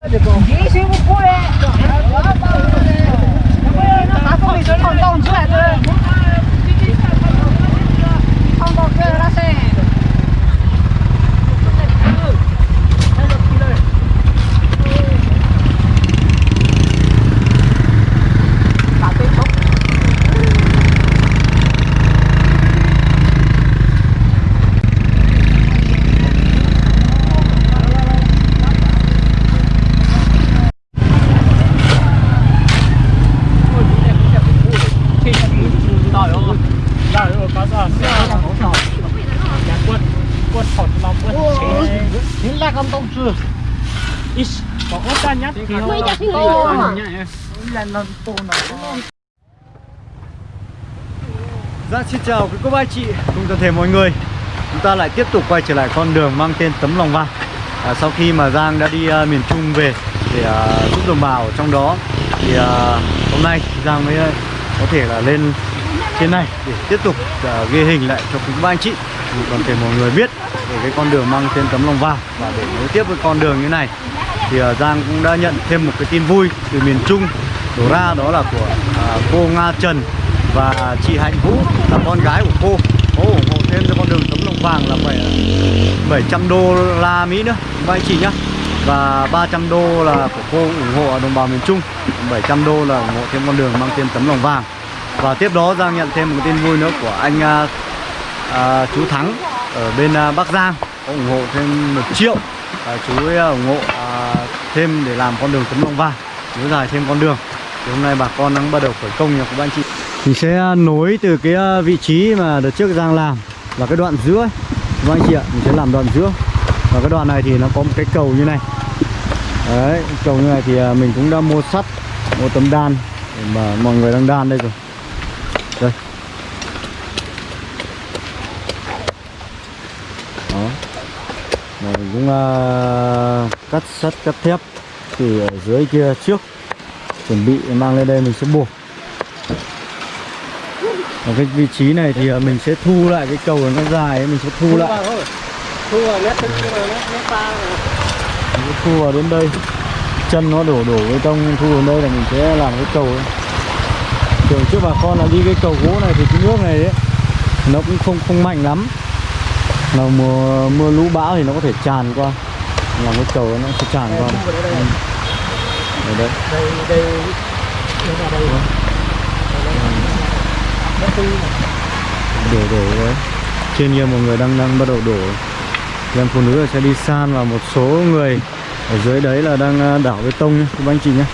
你星不火嘞，Dạ xin chào quý cô bác chị cùng toàn thể mọi người. Chúng ta lại tiếp tục quay trở lại con đường mang tên Tấm Lòng Vàng. À, Sau khi mà Giang đã đi uh, miền Trung về để uh, giúp đồng bào ở trong đó Thì uh, hôm nay Giang mới uh, có thể là lên trên này để tiếp tục uh, ghi hình lại cho quý cô bác anh chị Để toàn thể mọi người biết về cái con đường mang tên Tấm Lòng Vàng Và để nối tiếp với con đường như này thì uh, Giang cũng đã nhận thêm một cái tin vui từ miền Trung. Đổ ra đó là của uh, cô Nga Trần và chị Hạnh Vũ là con gái của cô. Có ủng hộ thêm cho con đường tấm lòng vàng là phải 700 đô la Mỹ nữa. Vâng, Các chị nhá. Và 300 đô là của cô ủng hộ đồng bào miền Trung. 700 đô là ủng hộ thêm con đường mang tên tấm lòng vàng. Và tiếp đó Giang nhận thêm một tin vui nữa của anh à, à, chú Thắng ở bên à, Bắc Giang. Có ủng hộ thêm một triệu. À, chú ấy à, ủng hộ thêm để làm con đường tấm lòng vàng nối dài thêm con đường. Thì hôm nay bà con đang bắt đầu khởi công nha các anh chị. Mình sẽ nối từ cái ờ, vị trí mà đợt trước Giang làm là cái đoạn giữa. Các anh chị ạ, mình sẽ làm đoạn giữa. Và cái đoạn này thì nó có một cái cầu như này. Đấy, cầu như này thì ờ, mình cũng đã mua sắt Mua tấm đan để mà mọi người đang đan đây rồi Đây Đó Và mình cũng uh, cắt sắt, cắt thép từ ở dưới kia trước Chuẩn bị mang lên đây mình sẽ buộc. Ở cái vị trí này thì mình sẽ thu lại cái cầu nó dài ấy, mình sẽ thu lại. Thu vào mét mét ba mình thu vào đến đây. Chân nó đổ đổ bê tông thu vào đây là mình sẽ làm cái cầu ấy. trước bà con là đi cái cầu gỗ này thì cái nước này ấy nó cũng không không mạnh lắm nó mưa mưa lũ bão thì nó có thể tràn qua. Làm cái cầu nó sẽ tràn qua. Ừ. Đây đây đây đây đây đây đổ đổ đấy. Trên kia một người đang đang bắt đầu đổ. Em phụ nữ là sẽ đi san và một số người ở dưới đấy là đang à, đảo bê tông nhé. Các anh chị nhé.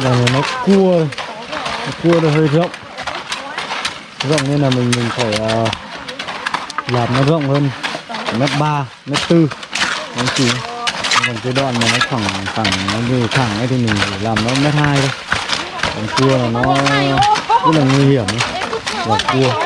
Và nó cua nó cua nó hơi rộng. Rộng nên là mình mình phải uh, làm nó rộng hơn. Mét ba mét tư. Anh chị còn cái đoạn mà nó thẳng thẳng nó như thẳng ấy thì mình phải làm nó mét hai thôi. Còn cua là nó rất là nguy hiểm là cua.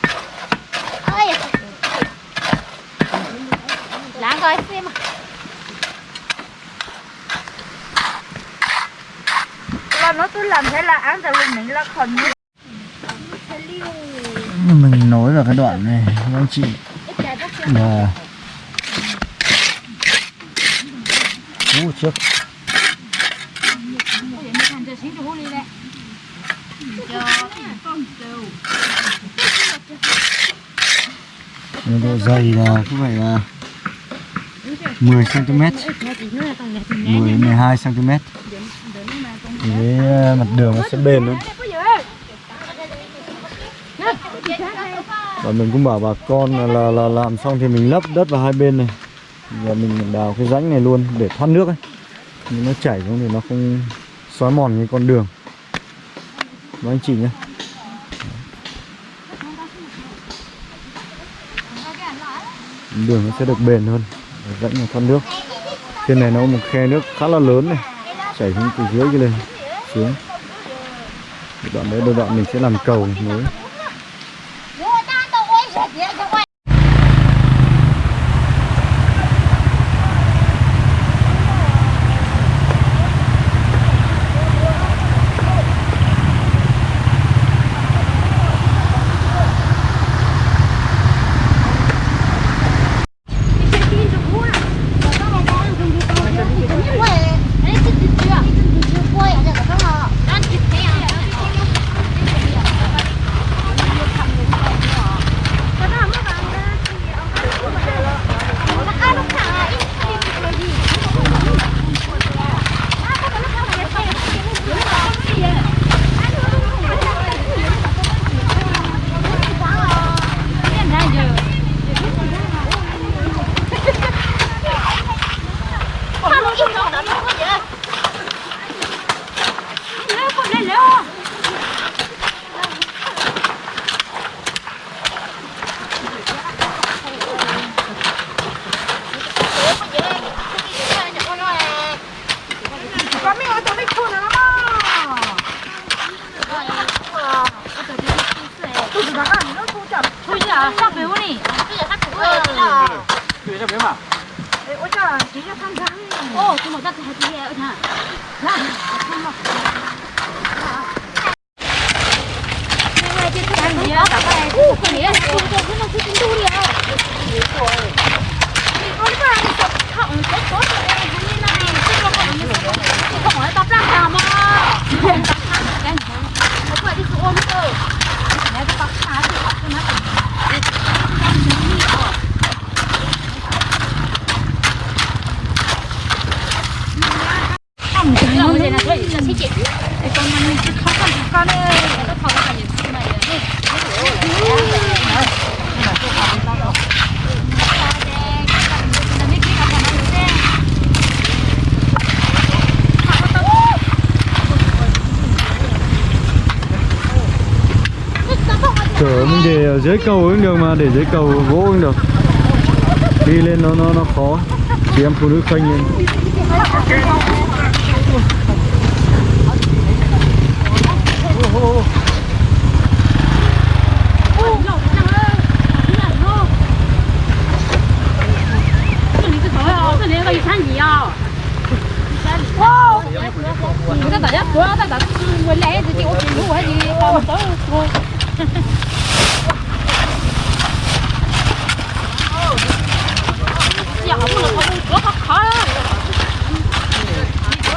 cũng Lãng coi xem là nó cứ làm thế là án tại vì mình là còn như mình nối vào cái đoạn này các anh chị. Là Ú, trước. Cái độ dày là cũng phải là 10 cm 10 12 cm thì cái ờ, mặt đường nó sẽ bền luôn và mình cũng bảo bà con là, là, là làm xong thì mình lấp đất vào hai bên này. Và mình đào cái rãnh này luôn để thoát nước ấy. Nhưng nó chảy xuống thì nó không xói mòn cái con đường. Và anh chị nhé. Đường nó sẽ được bền hơn, dẫn rãnh thoát nước. Trên này nó có một khe nước khá là lớn này, chảy xuống từ dưới kia lên, xuống. Đoạn đấy đôi đoạn mình sẽ làm cầu nối. Ở dưới cầu cũng được mà để dưới cầu gỗ cũng được đi lên nó nó nó khó chị em phụ nữ khoanh lên người ta bảo còn tới thôi. Dạ không được không có khó khó.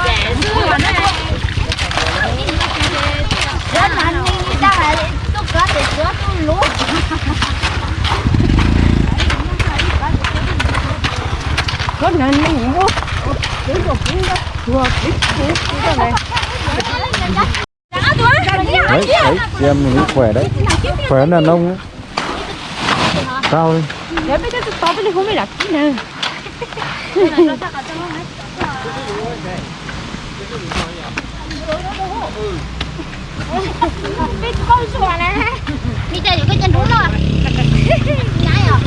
Dạ xưa là nó Rất là anh đi ra là tôi có để chữa tôi lúa. có nên nó nhịn quá đến một chuyến cái này đấy đấy em mình khỏe đấy khỏe là nông đấy Cao đi. Để cái to bên không biết đặt cái nè Biết con sủa này. Bây chơi những cái chân thú rồi. Nhái à?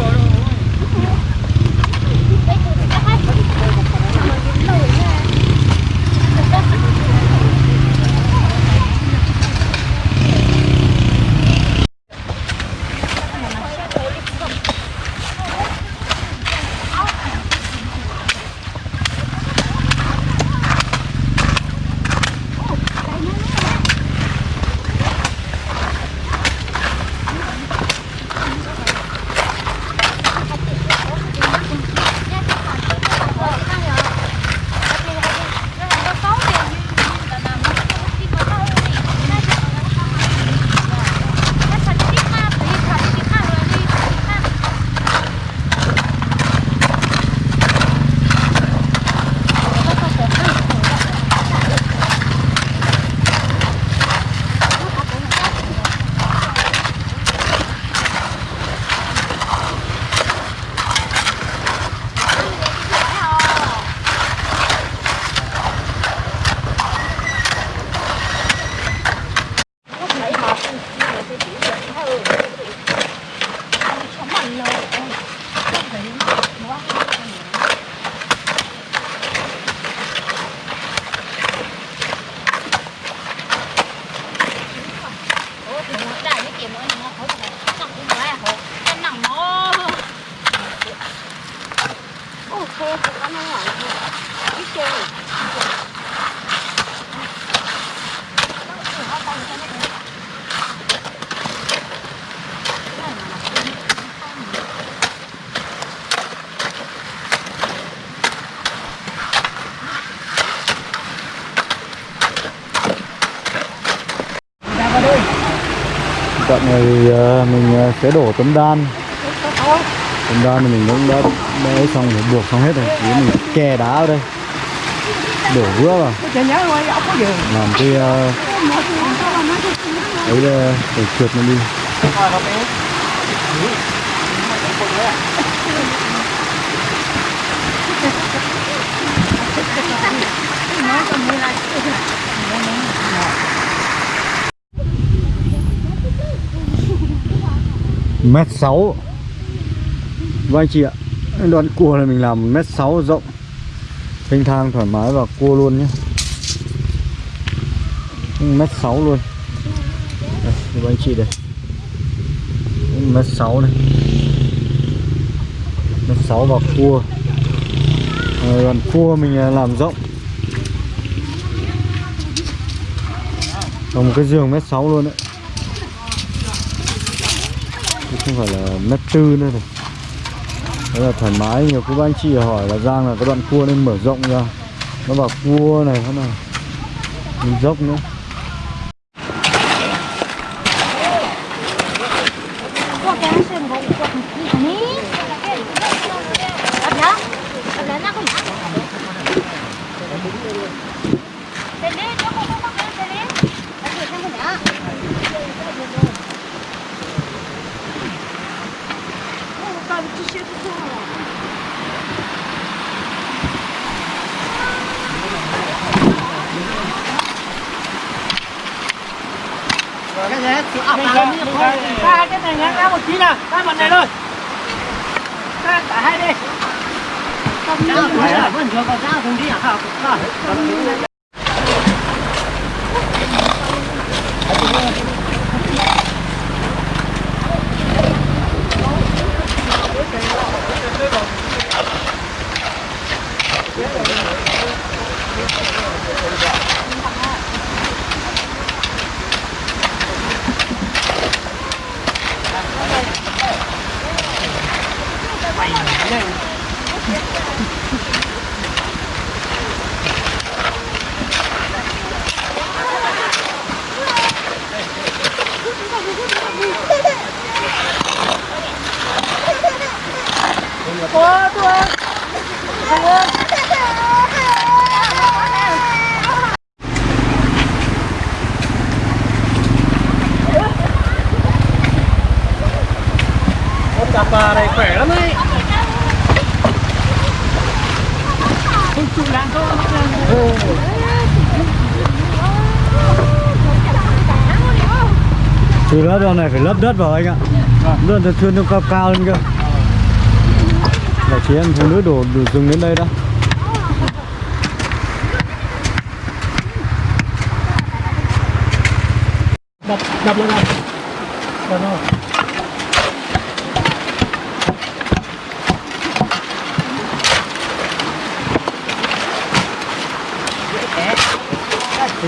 Mình ờ, sẽ đổ tấm đan Tấm đan thì mình cũng đã đế xong rồi buộc xong hết rồi Chỉ mình kè đá ở đây Đổ vữa vào Làm cái ờ, ấy là để trượt nó đi mét sáu. Vâng anh chị ạ. Đoạn cua này mình làm mét sáu rộng. Thanh thang thoải mái và cua luôn nhé. Mét sáu luôn. Đây, vâng anh chị đây. Mét sáu này. Mét sáu và cua. Rồi, Đoạn cua mình à, làm rộng. Còn một cái giường mét sáu luôn đấy Chứ không phải là mét tư nữa rồi Đấy là thoải mái, nhiều cô bác anh chị hỏi là Giang là cái đoạn cua nên mở rộng ra. Nó vào cua này, thế này Mình dốc nữa. Từ lớp đoạn này phải lấp đất vào anh ạ. Luôn thật thuyền nó cao cao lên cơ. Là chị em phụ nữ đổ đủ dừng đến đây đó. Đập đập lên này đập rồi tí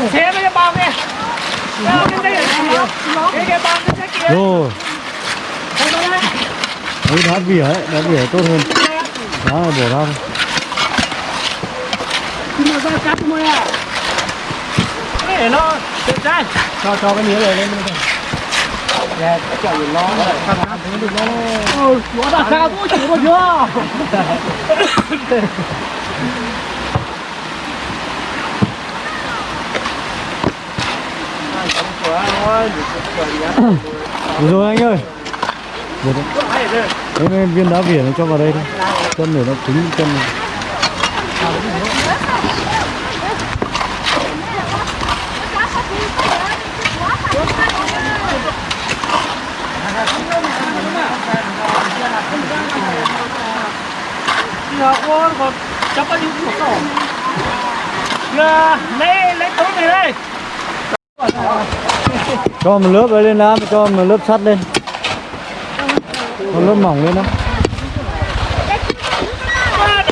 cái cổ xe nó bao kìa cái cái cái cái bao cái kia rồi đấy đá vỉa ấy đá vỉa tốt hơn. Đá là bỏ ra thôi. Ra cái để nó đẹp trai cho cho cái miếng này lên bên Dạ, cái chậu nó cắt cắt thế được nó ừ nó đã cao tôi chỉ có chưa được rồi anh ơi. Được rồi. Đấy mấy viên đá vỉa nó cho vào đây thôi. Chân để nó cứng chân này. Dạ, còn chắc bao nhiêu của cậu Dạ, lấy, lấy túi này đây cho một lớp ấy lên đá cho một lớp sắt lên. Một lớp mỏng lên đó. À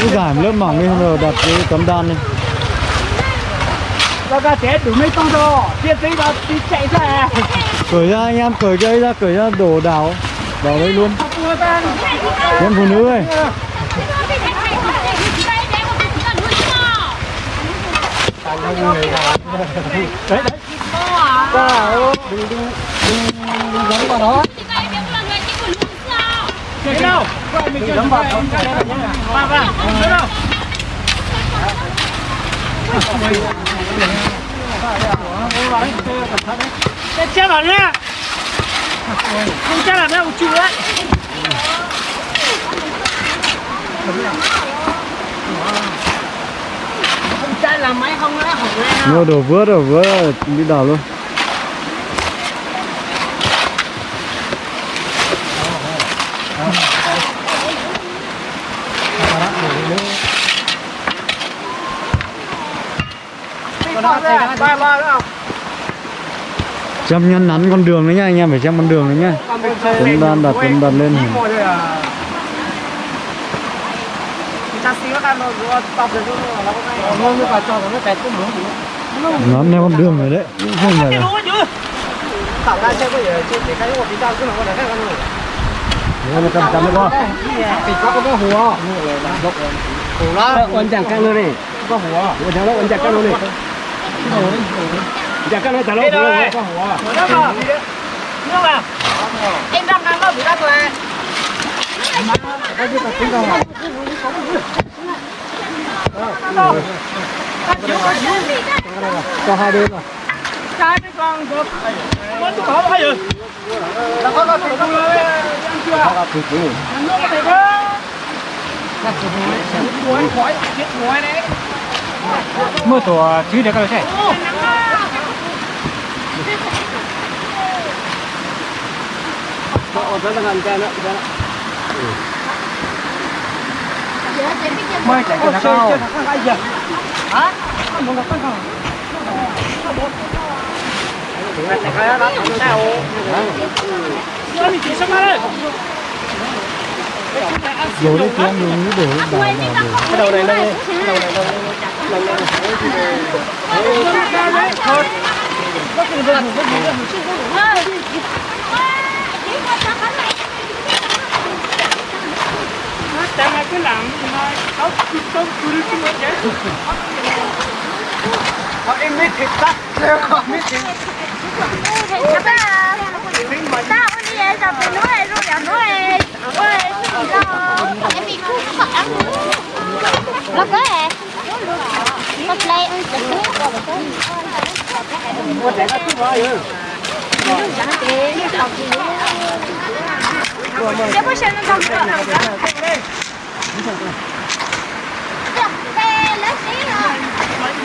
cứ giảm lớp mỏng lên rồi đặt cái tấm đan lên Nó ra trẻ đủ mấy con rồi. Tiền tí nó đi chạy ra cởi ra anh em cởi dây ra cởi ra đổ đảo vào đây luôn Mua em phụ nữ ơi. Đấy, đấy. Dạ, đừng, đừng, đừng, đừng giống vào đó. Cái đâu? Đừng giống vào đó. Vào, vào, cái đâu? Cái chết vào nhá. Không chết là nó một chữ đấy Không chết là máy không nó hỏng lên mua đổ vữa đổ vữa đi đảo luôn Ba ba. nữa không? Xem nhân nắn con đường đấy nha anh em phải xem con đường đấy nha tấm đan đặt tấm đan lên nắn theo con đường rồi đấy cũng không Đấy, nó cầm cầm đấy con. Ấn chẳng căng luôn đi Có hùa. Ấn chẳng căng luôn đi Chẳng căng nó lỗ Có hùa Nước à Nước à Em đang ăn nó bị ra rồi cho hai bên rồi. Cái cái con được Mất tụi họ hay rồi. Là có có tụi nó ăn chưa nước có thể có Muối khói Chết muối đấy. Mưa tổ chứ để coi thế Ortadan gel lan gel. Mời chạy cho nó cao. Hả? Muốn nó cao. Chạy cái đó nó cao. Nó bị chỉ xong rồi. Dối đi tiếng đúng như đổ đổ vào rồi. Cái đầu này lên, đầu này lên. Đầu này lên. Thôi. Tämä kyllä on kauppikulttuurissa. Họ em mới thịt tắt, leo khó mới thịt. Các bạn, tao đi về tập nuôi rồi, nuôi, nuôi, em bị cú phật ăn. Nó có hả? Phật lấy ăn thịt có trẻ có chút rồi ừ Hãy subscribe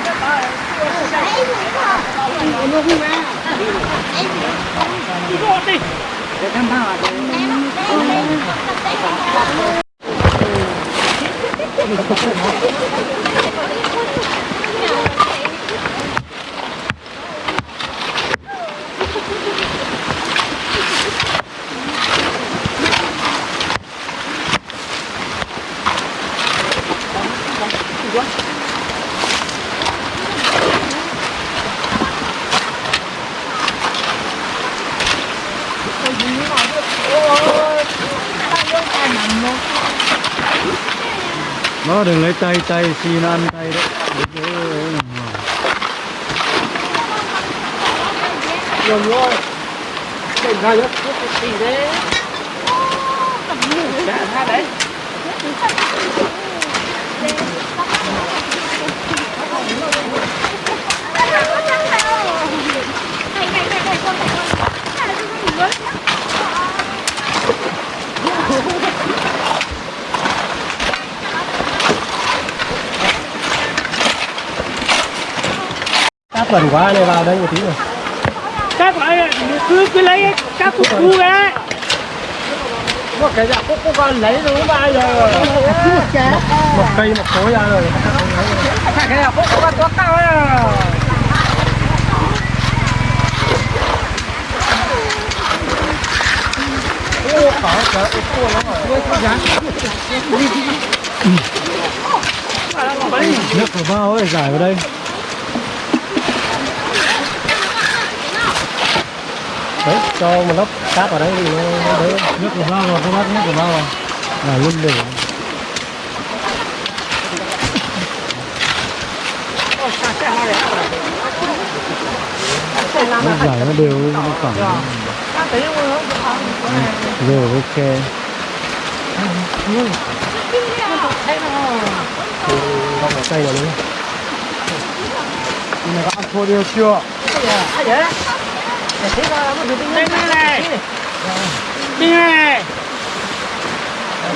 cho kênh Ghiền Mì Gõ Để không bỏ lỡ những video hấp dẫn Để không bỏ lỡ những video hấp dẫn nó đừng lấy tay tay xin ăn tay đấy. Đúng rồi đừng ra nhất cái đấy ra đấy. Thank you. áp bẩn quá này vào đây một tí rồi. Các loại cứ cứ lấy các cục cu ra một cái dạng cúc con lấy đúng ba giờ một cây một khối ra rồi. Cái này cúc con có cao ấy. Nước của bao ấy giải vào đây. đấy cho một lớp cát vào đấy thì nó đỡ. Nước của bao rồi không bắt nước của bao rồi. Là luôn đều. Nó giải nó đều nó cẳng rồi ok. Ừ. Không cây rồi đấy. Này các ăn thua đều chưa? Đây này này Đi này Hãy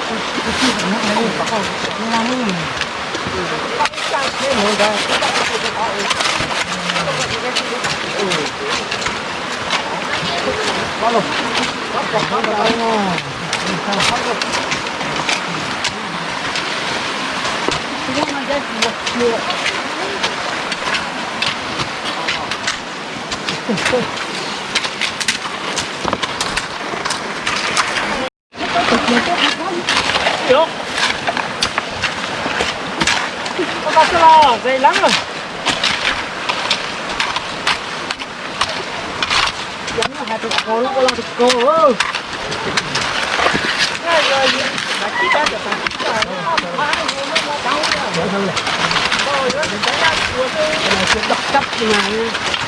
subscribe cho kênh Ghiền Mì Gõ Để không bỏ lỡ những video hấp dẫn Được. Con cá sấu lo dày lắm rồi. Giống là hai tụi cô nó có lo tụi cô. Trời ơi. Hãy subscribe cho kênh Ghiền Mì Gõ Để không bỏ lỡ những video hấp dẫn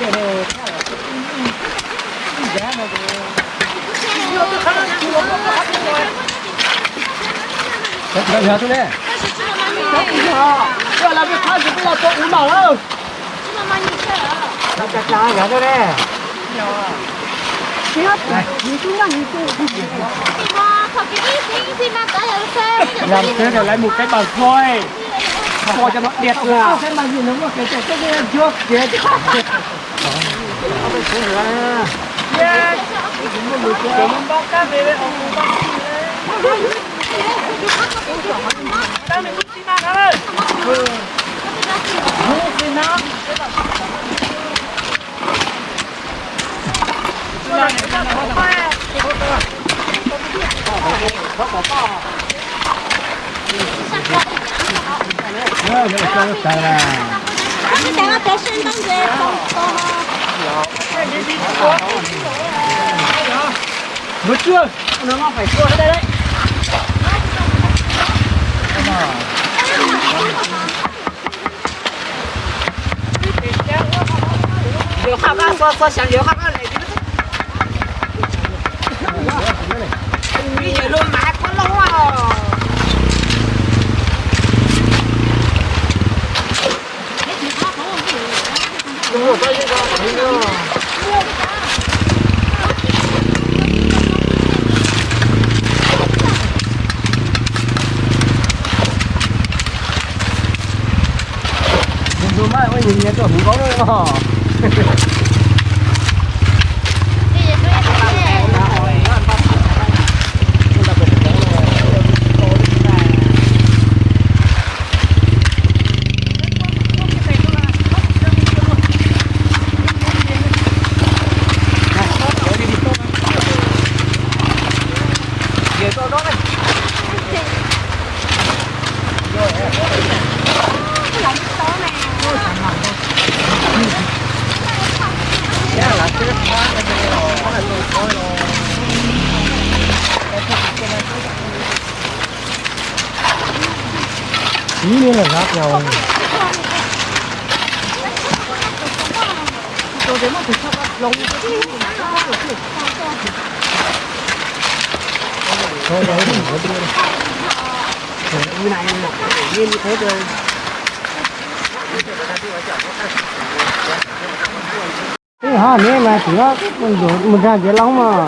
đấy, đấy, đấy. 但是这么慢，这来这开始不要做五毛了。这么慢你去了。 Nó chặt lá cả đây nè. Thì mà thật cái gì thì thì mà tới giờ xe. Làm thế rồi lấy một cái bàn thôi. Cho cho nó đẹp là. Cái bàn gì nó có cái cái cái trước kia. Yeah. Để mình bóc cá về đây, ông bóc Đang mình đi mà ơi. Đi nào. Ờ, để cho nó chưa? Nó phải cua đây đấy. Liều khắp á, qua qua sáng liều khắp á ôi nhìn nhớ chỗ không có đâu mà. Về tôi đó này. Dạ là cái khóa cái này rồi, nó là tôi coi rồi. Ý nghĩa là rác nhau. Thôi đấy, đừng có đưa. Cái này một nhiên như thế thôi. Cái hả nè mà chỉ có mình đổ mình ra dễ lắm mà.